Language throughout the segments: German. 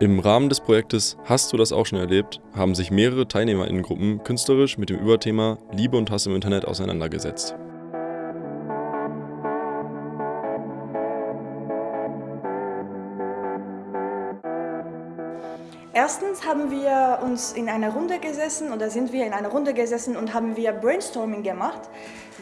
Im Rahmen des Projektes Hast du das auch schon erlebt, haben sich mehrere Teilnehmerinnengruppen künstlerisch mit dem Überthema Liebe und Hass im Internet auseinandergesetzt. Erstens haben wir uns in einer Runde gesessen oder sind wir in einer Runde gesessen und haben wir Brainstorming gemacht.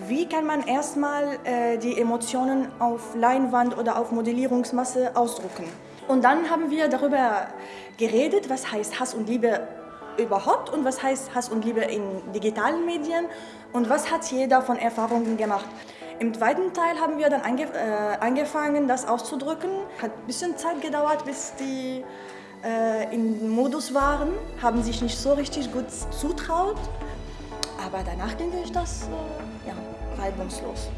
Wie kann man erstmal äh, die Emotionen auf Leinwand oder auf Modellierungsmasse ausdrucken? Und dann haben wir darüber geredet, was heißt Hass und Liebe überhaupt und was heißt Hass und Liebe in digitalen Medien und was hat jeder von Erfahrungen gemacht. Im zweiten Teil haben wir dann ange äh, angefangen, das auszudrücken. Hat ein bisschen Zeit gedauert, bis die äh, im Modus waren, haben sich nicht so richtig gut zutraut. Aber danach ging ich das äh, ja, reibungslos.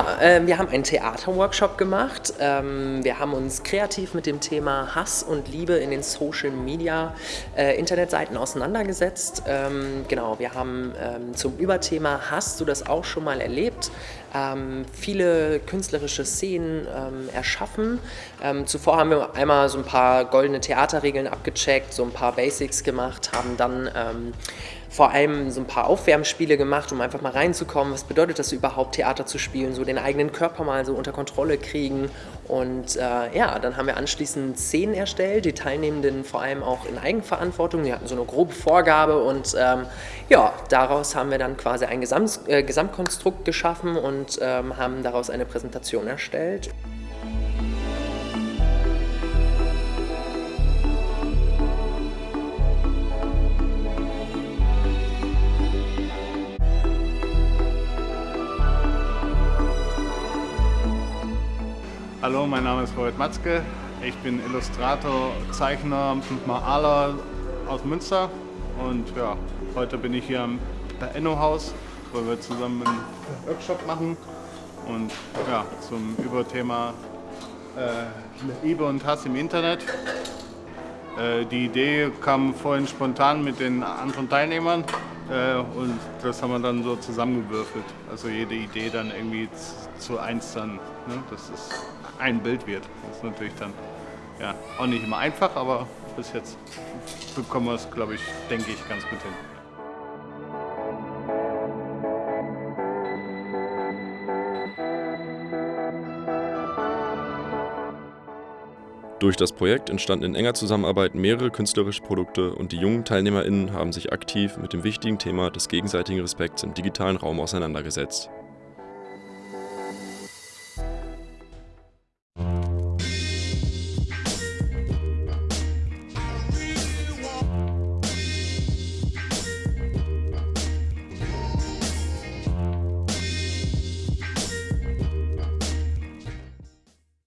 Ja, äh, wir haben einen Theaterworkshop gemacht. Ähm, wir haben uns kreativ mit dem Thema Hass und Liebe in den Social Media äh, Internetseiten auseinandergesetzt. Ähm, genau, wir haben ähm, zum Überthema Hast du das auch schon mal erlebt? Ähm, viele künstlerische Szenen ähm, erschaffen. Ähm, zuvor haben wir einmal so ein paar goldene Theaterregeln abgecheckt, so ein paar Basics gemacht, haben dann vor allem so ein paar Aufwärmspiele gemacht, um einfach mal reinzukommen, was bedeutet das überhaupt, Theater zu spielen, so den eigenen Körper mal so unter Kontrolle kriegen. Und äh, ja, dann haben wir anschließend Szenen erstellt, die Teilnehmenden vor allem auch in Eigenverantwortung, die hatten so eine grobe Vorgabe und ähm, ja, daraus haben wir dann quasi ein Gesamt, äh, Gesamtkonstrukt geschaffen und ähm, haben daraus eine Präsentation erstellt. Hallo, mein Name ist Robert Matzke. Ich bin Illustrator, Zeichner, Maler aus Münster und ja, heute bin ich hier am Enno-Haus, wo wir zusammen einen Workshop machen und ja, zum Überthema äh, Liebe und Hass im Internet. Äh, die Idee kam vorhin spontan mit den anderen Teilnehmern und das haben wir dann so zusammengewürfelt. Also jede Idee dann irgendwie zu eins dann, ne? dass es ein Bild wird. Das ist natürlich dann ja, auch nicht immer einfach, aber bis jetzt bekommen wir es, glaube ich, denke ich, ganz gut hin. Durch das Projekt entstanden in enger Zusammenarbeit mehrere künstlerische Produkte und die jungen TeilnehmerInnen haben sich aktiv mit dem wichtigen Thema des gegenseitigen Respekts im digitalen Raum auseinandergesetzt.